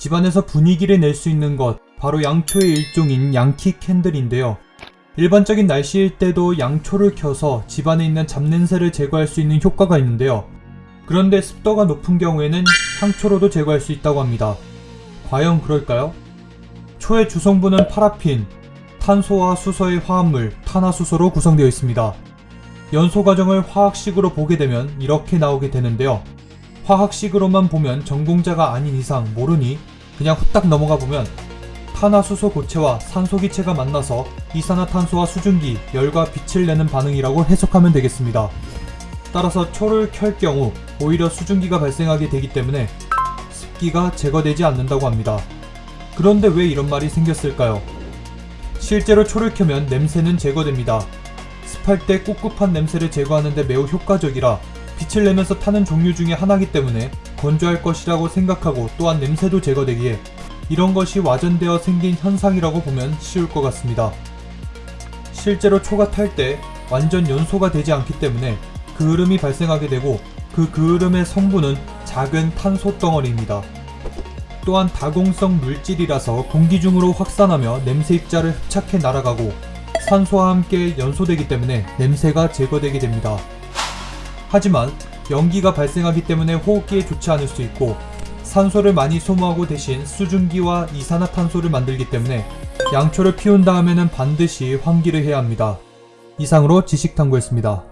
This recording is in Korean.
집안에서 분위기를 낼 수 있는 것 바로 양초의 일종인 양키 캔들인데요. 일반적인 날씨일 때도 양초를 켜서 집안에 있는 잡냄새를 제거할 수 있는 효과가 있는데요. 그런데 습도가 높은 경우에는 향초로도 제거할 수 있다고 합니다. 과연 그럴까요? 초의 주성분은 파라핀, 탄소와 수소의 화합물 탄화수소로 구성되어 있습니다. 연소 과정을 화학식으로 보게 되면 이렇게 나오게 되는데요. 화학식으로만 보면 전공자가 아닌 이상 모르니 그냥 후딱 넘어가 보면 탄화수소 고체와 산소기체가 만나서 이산화탄소와 수증기, 열과 빛을 내는 반응이라고 해석하면 되겠습니다. 따라서 초를 켤 경우 오히려 수증기가 발생하게 되기 때문에 습기가 제거되지 않는다고 합니다. 그런데 왜 이런 말이 생겼을까요? 실제로 초를 켜면 냄새는 제거됩니다. 습할 때 꿉꿉한 냄새를 제거하는데 매우 효과적이라 빛을 내면서 타는 종류 중에 하나이기 때문에 건조할 것이라고 생각하고 또한 냄새도 제거되기에 이런 것이 와전되어 생긴 현상이라고 보면 쉬울 것 같습니다. 실제로 초가 탈 때 완전 연소가 되지 않기 때문에 그을음이 발생하게 되고 그 그을음의 성분은 작은 탄소 덩어리입니다. 또한 다공성 물질이라서 공기 중으로 확산하며 냄새 입자를 흡착해 날아가고 산소와 함께 연소되기 때문에 냄새가 제거되게 됩니다. 하지만 연기가 발생하기 때문에 호흡기에 좋지 않을 수 있고 산소를 많이 소모하고 대신 수증기와 이산화탄소를 만들기 때문에 양초를 피운 다음에는 반드시 환기를 해야 합니다. 이상으로 지식탐구였습니다.